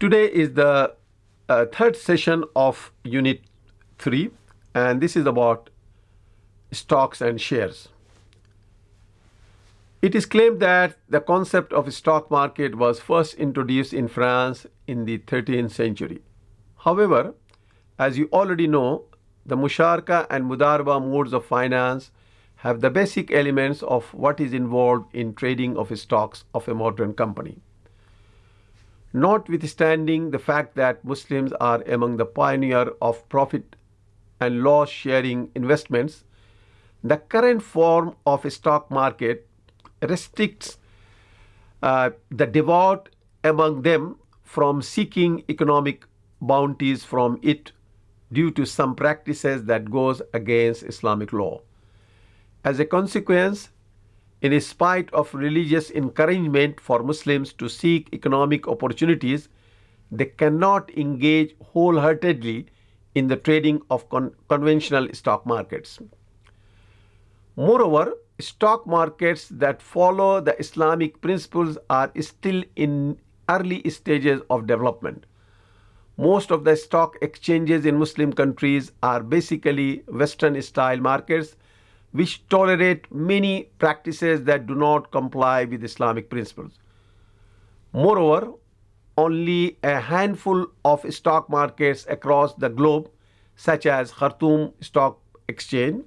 Today is the uh, third session of Unit 3, and this is about stocks and shares. It is claimed that the concept of stock market was first introduced in France in the 13th century. However, as you already know, the Musharaka and Mudaraba modes of finance have the basic elements of what is involved in trading of stocks of a modern company. Notwithstanding the fact that Muslims are among the pioneer of profit and loss sharing investments, the current form of a stock market restricts uh, the devout among them from seeking economic bounties from it due to some practices that goes against Islamic law. As a consequence, in spite of religious encouragement for Muslims to seek economic opportunities, they cannot engage wholeheartedly in the trading of con conventional stock markets. Moreover, stock markets that follow the Islamic principles are still in early stages of development. Most of the stock exchanges in Muslim countries are basically Western style markets which tolerate many practices that do not comply with Islamic principles. Moreover, only a handful of stock markets across the globe, such as Khartoum Stock Exchange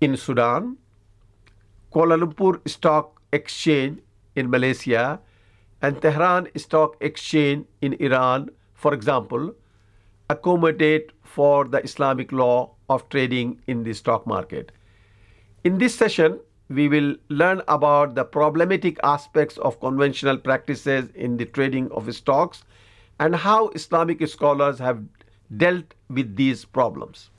in Sudan, Kuala Lumpur Stock Exchange in Malaysia, and Tehran Stock Exchange in Iran, for example, accommodate for the Islamic law of trading in the stock market. In this session, we will learn about the problematic aspects of conventional practices in the trading of stocks and how Islamic scholars have dealt with these problems.